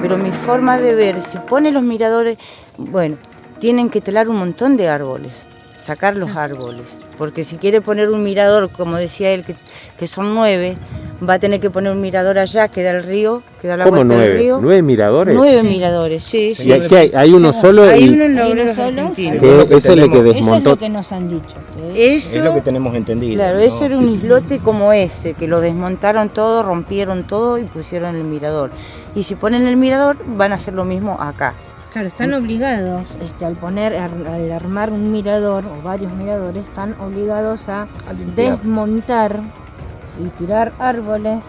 pero mi forma de ver, si pone los miradores, bueno, tienen que telar un montón de árboles, sacar los árboles, porque si quiere poner un mirador, como decía él, que, que son nueve, va a tener que poner un mirador allá, que da el río, que da la ¿Cómo vuelta nueve? del río. ¿Nueve miradores? Nueve miradores, sí, sí. Y aquí hay, hay uno solo Hay y uno Hay solo, Argentina. sí. que lo que ese es el que tenemos. Eso es desmontó. lo que nos han dicho. que Eso, Es lo que tenemos entendido. claro, ¿no? ese era un islote como ese, que lo desmontaron todo, rompieron todo y pusieron el mirador. Y si ponen el mirador, van a hacer lo mismo acá. Claro, están obligados, este, al poner, al, armar un mirador o varios miradores, están obligados a A desmontar y tirar árboles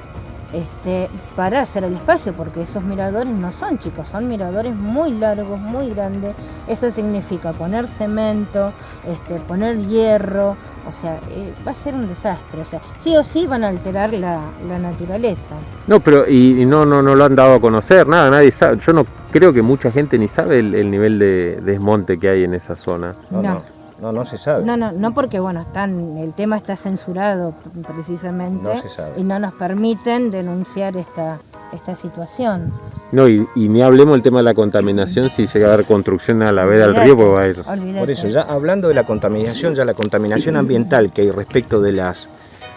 este, para hacer el espacio, porque esos miradores no son chicos, son miradores muy largos, muy grandes. Eso significa poner cemento, este, poner hierro, o sea, eh, va a ser un desastre. O sea, sí o sí van a alterar la, la naturaleza. No, pero y, y no, no, no lo han dado a conocer, nada, nadie sabe. Yo no creo que mucha gente ni sabe el, el nivel de desmonte que hay en esa zona. No, No. No, no, se sabe. No, no, no porque bueno, están, el tema está censurado precisamente No se sabe. y no nos permiten denunciar esta, esta situación. No, y, y ni hablemos del tema de la contaminación si llega a haber construcción a la vera del río, porque va a ir. Por eso, ya hablando de la contaminación, ya la contaminación ambiental que hay respecto de las,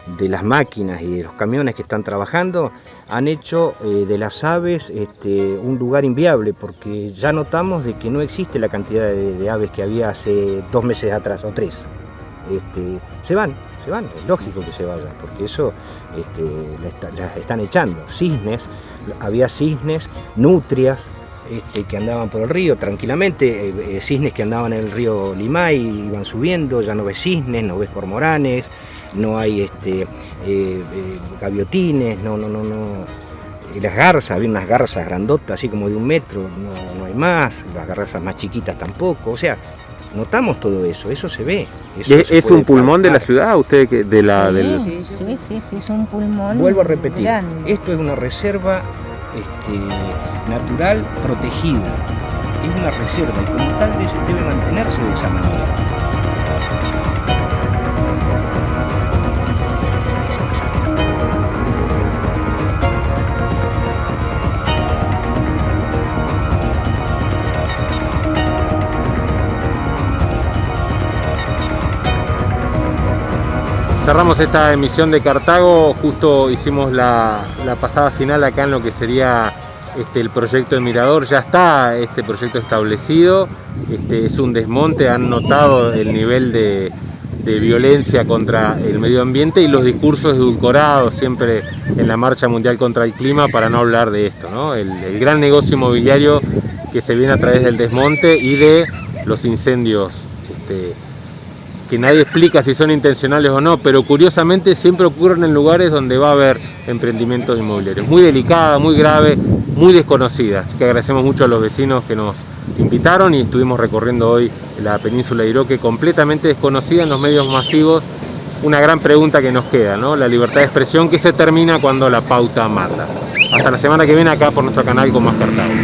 de las máquinas y de los camiones que están trabajando, han hecho eh, de las aves este, un lugar inviable, porque ya notamos de que no existe la cantidad de, aves que había hace dos meses atrás o tres. Este, se van, se van, es lógico que se vayan, porque eso este, las están echando. Cisnes, había cisnes, nutrias, este, que andaban por el río tranquilamente, eh, eh, cisnes que andaban en el río Limay, iban subiendo, ya no ves cisnes, no ves cormoranes, no hay este, eh, eh, gaviotines, no, no, no, no. Y las garzas, había unas garzas grandotas, así como de un metro, no, no hay más, las garzas más chiquitas tampoco, o sea, notamos todo eso, eso se ve. eso ¿Es, se es un pulmón de la ciudad? ¿Usted que de la sí, del sí, sí, sí, sí, es un pulmón. Vuelvo a repetir, grande. esto es una reserva este, natural protegida. Es una reserva y como tal de- debe mantenerse de esa manera. Cerramos esta emisión de Cartago, justo hicimos la, la pasada final acá en lo que sería este, el proyecto de Mirador, ya está este proyecto establecido, este, es un desmonte, han notado el nivel de, de violencia contra el medio ambiente y los discursos edulcorados siempre en la marcha mundial contra el clima para no hablar de esto, ¿no? el, el gran negocio inmobiliario que se viene a través del desmonte y de los incendios este, que nadie explica si son intencionales o no, pero curiosamente siempre ocurren en lugares donde va a haber emprendimientos inmobiliarios. Muy delicada, muy grave, muy desconocida. Así que agradecemos mucho a los vecinos que nos invitaron y estuvimos recorriendo hoy la península de Iroque completamente desconocida en los medios masivos. Una gran pregunta que nos queda, ¿no? La libertad de expresión que se termina cuando la pauta mata. Hasta la semana que viene acá por nuestro canal con más Cartago.